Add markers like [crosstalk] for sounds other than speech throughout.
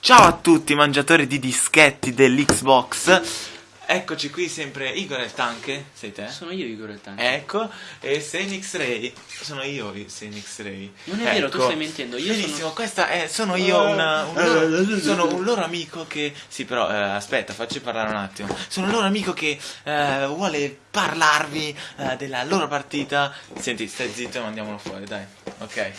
Ciao a tutti mangiatori di dischetti dell'Xbox Eccoci qui sempre Igor il Tanke, sei te? Sono io Igor il Tanque. Ecco, e Senix Ray. Sono io Senix Ray. Non è vero, tu Ecco. stai mentendo, io Benissimo, sono- questa è, sono io un, un loro, Sono un loro amico che Sì però, eh, aspetta, facci parlare un attimo. Sono un loro amico che eh, vuole parlarvi eh, della loro partita. Senti, stai zitto e mandiamolo fuori, dai. Ok.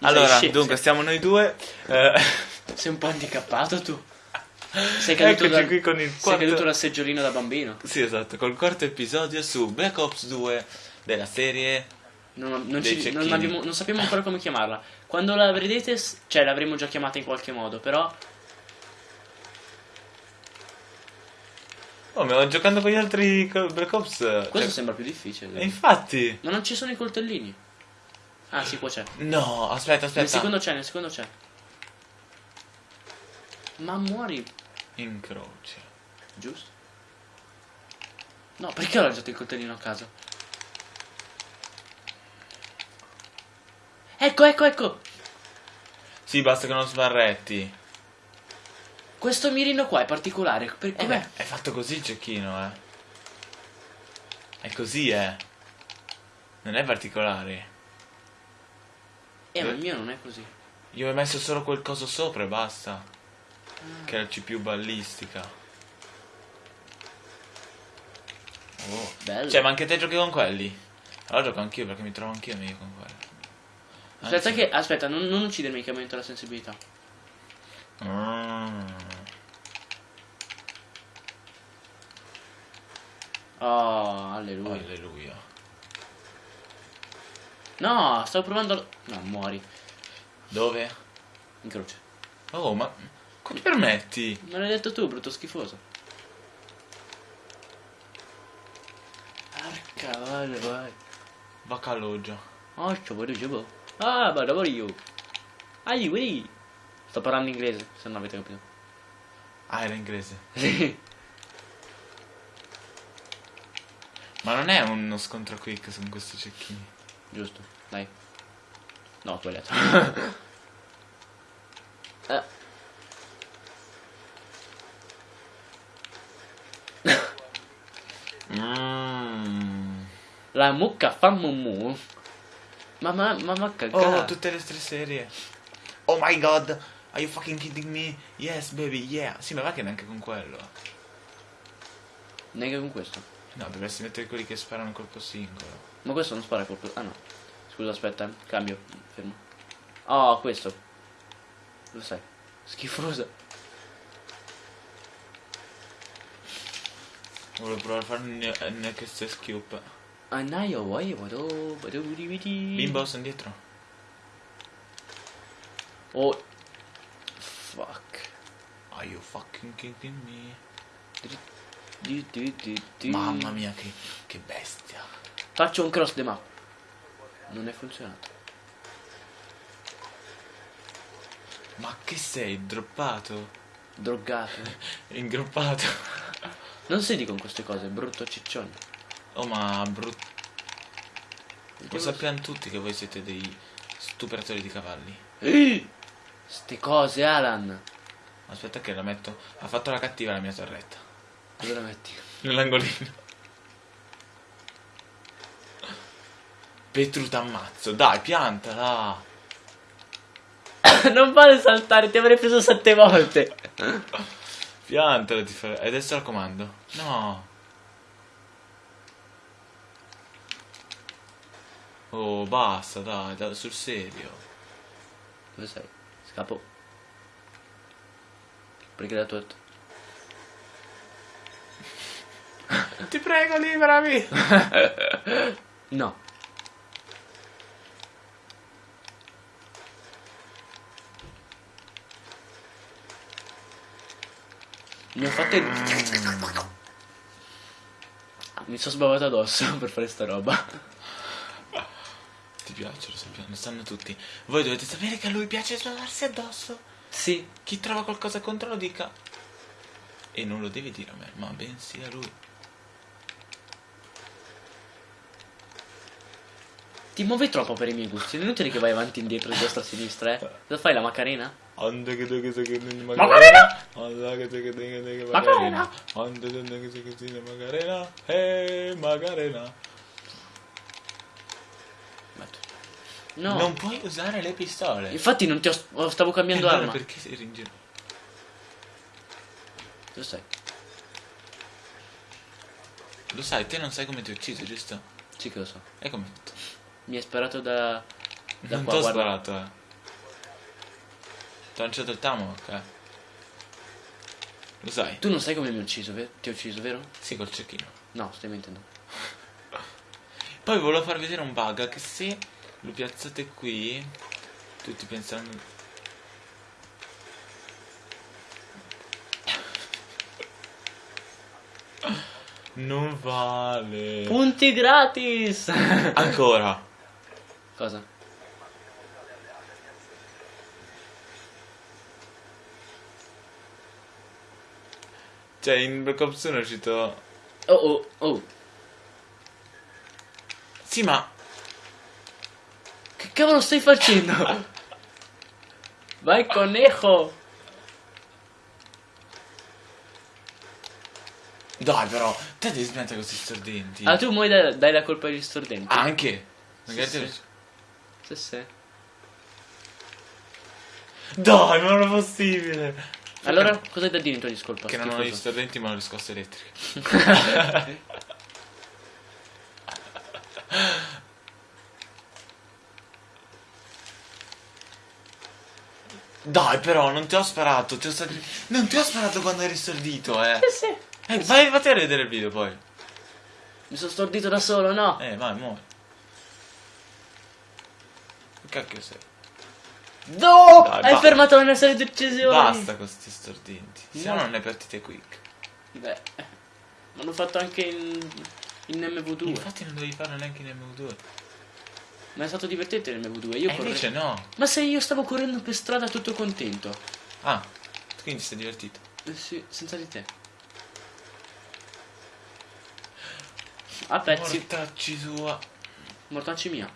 Allora, dunque, stiamo noi due eh, Sei un po' handicappato tu. Sei caduto, dal- qui con il sei quarto- caduto dal seggiolino da bambino. Sì, esatto, col quarto episodio su Black Ops 2 della serie. Non, non ci- non abbiamo- non sappiamo ancora come chiamarla. Quando la vedrete, cioè l'avremo già chiamata in qualche modo, però Oh, ma giocando con gli altri Black Ops. questo cioè- sembra più difficile. E infatti. Ma non ci sono i coltellini. Ah, sì, qua c'è. No, aspetta, aspetta. Nel secondo c'è, nel secondo c'è. Ma muori, Incroci. giusto? No, perché ho lanciato il coltellino a caso? Ecco, ecco, ecco! Sì, basta che non sbarretti. Questo mirino qua è particolare. Per, Eh com'è? beh, è fatto così il cecchino, eh. È così, eh. Non è particolare. Eh, ma il mio non è così. Io ho messo solo quel coso sopra e basta. Che è la CPU ballistica. Oh. Bello. Cioè, ma anche te giochi con quelli? Allora gioco anch'io perché mi trovo anch'io meglio con quelli. aspetta, Anzi- che, aspetta, non, non uccidermi che aumenta la sensibilità. Mm. Oh, alleluia. Alleluia. No, stavo provando. No, muori. Dove? In croce. Oh, ma come ti permetti? Me l'hai detto tu, brutto schifoso. Arca, vai, vai. Bacalogio. Oh, ci vuole giù. Ah, ma lavoro io. Ai, ui. Sto parlando inglese, se non avete capito. Ah, era inglese. [laughs] Sì. Ma non è uno scontro quick con questi cecchini. Giusto, dai. No, ho sbagliato. [laughs] Eh, Mmm. la mucca fa mumu. Ma ma ma ma cagà. Oh, tutte le tre serie. Oh my god. Are you fucking kidding me? Yes, baby, yeah. Sì, ma va che neanche con quello. Neanche con questo. No, dovresti mettere quelli che sparano colpo singolo. Ma questo non spara colpo. Ah no. Scusa, aspetta, eh. cambio. Fermo. Oh, questo. Lo sai. Schifoso. Volevo provare a fare un next scoop. Annaio, vuoi? Vado. Vado. Bimbo, sono dietro. Oh. Fuck. Are you fucking kidding me? Di, di, di, di. Mamma mia, che, che bestia. Faccio un cross the map. Non è funzionato. Ma che sei? Droppato? Droggato. [laughs] Ingroppato? Non sedi con queste cose, brutto ciccione. Oh, ma brutto. Lo sappiamo tutti che voi siete dei stupratori di cavalli. Ehi! Ste cose, Alan. Aspetta che la metto. Ha fatto la cattiva la mia torretta. Dove la metti? Nell'angolino. Petru t'ammazzo. Dai, piantala. [coughs] non vale saltare, ti avrei preso sette volte. [laughs] Piantala ti fa... E adesso la comando. No. Oh, basta, dai, dai, sul serio. Dove sei? Scappo. Perché la tua... Ti prego, liberami. [laughs] No. Mi ho fatto il... Mi sono sbavato addosso [laughs] per fare sta roba. Ti piace, lo sappiamo, lo sanno tutti. Voi dovete sapere che a lui piace sbavarsi addosso. Sì. Chi trova qualcosa contro lo dica. E non lo devi dire a me, ma bensì a lui. Ti muovi troppo per i miei gusti. È inutile che vai avanti e indietro, di destra a sinistra, eh. Cosa fai la macarena? Macarena! Macarena! Macarena. Eh, Macarena. No. Non puoi usare le pistole. Infatti non ti ho... Stavo cambiando E allora arma. perché sei in giro? Dove sei? Lo sai, te non sai come ti ho ucciso, giusto? Sì che lo so. E come? Mi hai sparato da... Da non qua, ti ho guarda. sparato, eh. Ti ho lanciato il tomahawk, eh. Lo sai? Tu non sai come mi hai ucciso, vero? Ti ho ucciso, vero? Sì, col cecchino. No, stai mentendo. [laughs] Poi volevo far vedere un bug che se lo piazzate qui, tutti pensano... [laughs] Non vale. Punti gratis! Ancora. Cosa? Cioè, in Black Ops 1 è uscito... Oh oh oh. Sì, ma... Che cavolo stai facendo? [laughs] Vai conejo! Dai, però, te devi smettere con questi stordenti. Ah, tu muoi dai, dai la colpa agli stordenti? Anche. Magari Sì, sì. Sì, sì. Dai, non è possibile. Allora, cosa hai da dire in tua discolpa? Che non ho gli stordenti ma ho le scosse elettriche. [laughs] Dai, però, non ti ho sparato. Ti ho sta- Non ti ho sparato quando eri stordito, eh. Sì, sì. Eh, vai, vatti a vedere il video poi. Mi sono stordito da solo, no? Eh, vai, muovi. Che cacchio sei? No! Dai, hai fermato la mia serie di uccisioni! Basta con questi stordenti. Se no No. non è partite quick. Beh, l'hanno fatto anche in, in MV2. Infatti non devi farlo neanche in MV2. Ma è stato divertente in MV2. Io E corre- invece no. Ma se io stavo correndo per strada tutto contento. Ah, quindi sei divertito. Eh sì, senza di te. A pezzi. Mortacci tua. Mortacci mia.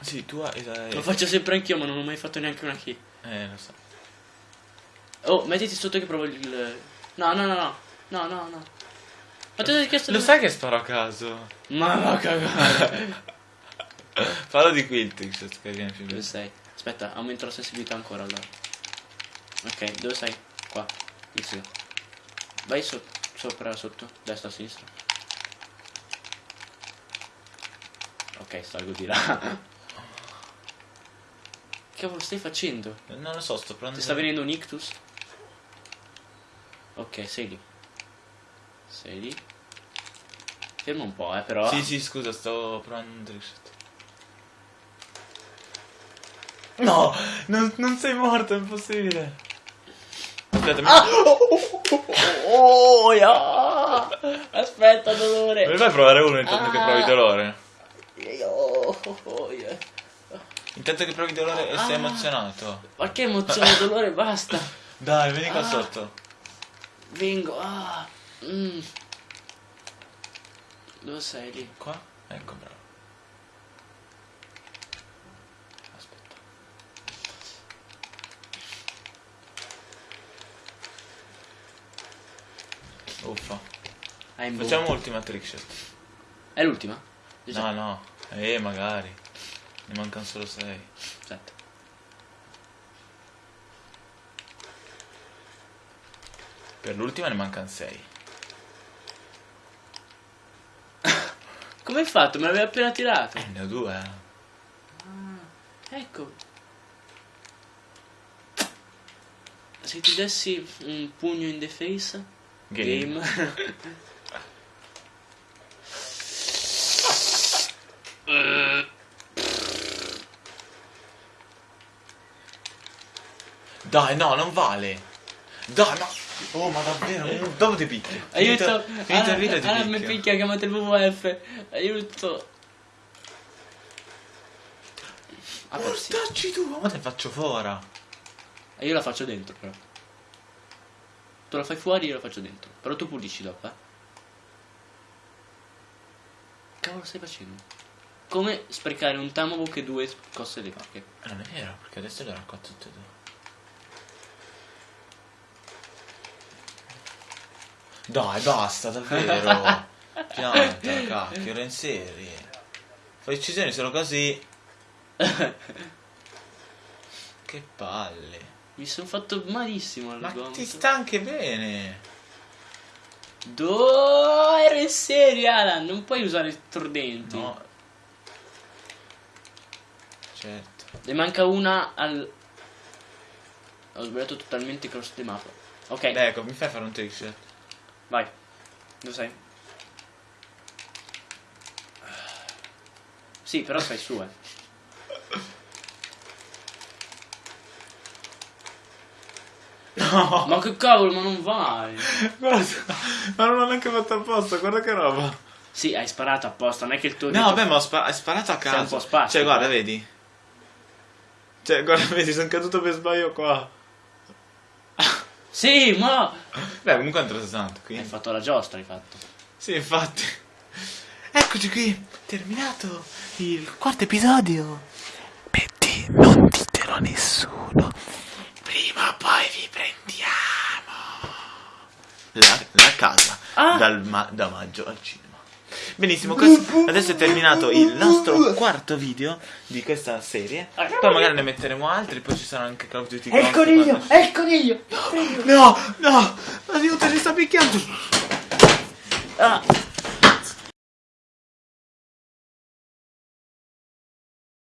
Sì, tua e dai. Lo faccio sempre anch'io, ma non ho mai fatto neanche una key. Eh, lo so. Oh, mettiti sotto che provo il. No, no, no, no. No, no, no. Ma te l'hai chiesto Lo sai che sparo a caso? Ma va cagare. [laughs] Fallo di qui il trickshot che viene più Dove sei? Aspetta, aumento la sensibilità ancora allora. Ok, dove sei? Qua. X. Vai so- sopra, sotto, destra, sinistra. Ok, salgo di là. Che cavolo stai facendo? Non lo so, sto provando. Ti sta venendo un ictus? Ok, sei lì. Sei lì. Ferma un po', eh, però. Sì, sì, scusa, sto provando un trickshot. No, non, non sei morto, è impossibile. Aspetta, mi... Oh, yeah. Aspetta, dolore. mi fai provare uno intanto che Ah. provi dolore? Oh, oh, yeah. Intanto che provi dolore e sei Ah. emozionato. Ma che emozione, [laughs] dolore, basta. Dai, vieni qua Ah. sotto. Vengo. Ah. Mm. Dove sei lì? Qua? Ecco, bravo. Aspetta. Uffa. Facciamo ultima trickshot. È l'ultima? No, no. Eh, magari. Ne mancano solo 6. Aspetta. Per l'ultima ne mancano 6. [coughs] Come hai fatto? Me l'avevi appena tirato. Eh, ne ho due. eh. Ecco. Se ti dessi un pugno in the face. Game. [laughs] Dai, no, non vale. Dai, ma... Oh, ma davvero? Dove ti picchi? Aiuto! Finito, finito il video ti ah, mi picchia. chiamate il WWF. Aiuto! Ah. Mortacci tu, ma te faccio fuori. E io la faccio dentro, però. Tu la fai fuori, io la faccio dentro. Però tu pulisci dopo, eh. Cavolo stai facendo? come sprecare un Tamabook e due coste di vacche. Eh, Non è vero, perché adesso le ho raccolte tutte e due. Dai, basta, davvero. [laughs] Pianta, cacchio, era in serie. Fai uccisioni solo così. [laughs] Che palle. Mi sono fatto malissimo al Ma gomito. ti sta anche bene. Do ero in serie, Alan, non puoi usare i tordenti. No. Certo. Ne manca una al... Ho sbagliato totalmente il cross di mappa. Ok, Dai, ecco, mi fai fare un trick shot? Vai. Dove sei? Sì, però sei su, eh. No. Ma che cavolo, ma non vai. Guarda, ma non l'ho neanche fatto apposta, guarda che roba. Sì, hai sparato apposta, non è che il tuo... No, vabbè, ma ho spa- hai sparato a Sei un caso. po' spastico, Cioè, guarda, eh. vedi. Cioè, guarda, vedi, sono caduto per sbaglio qua. Sì, ma... Beh, comunque è un 360 qui. Hai fatto la giostra, hai fatto. Sì, infatti. Eccoci qui, terminato il quarto episodio. Betty, non ditelo a nessuno. Prima o poi vi prendiamo. La, la casa Ah. dal ma- da maggio al cinema. Benissimo, cos- adesso è terminato il nostro quarto video di questa serie. Poi magari ne metteremo altri, poi ci saranno anche Call of Duty È il coniglio, è il coniglio. No, no, aiuto, ci sta picchiando. Ah,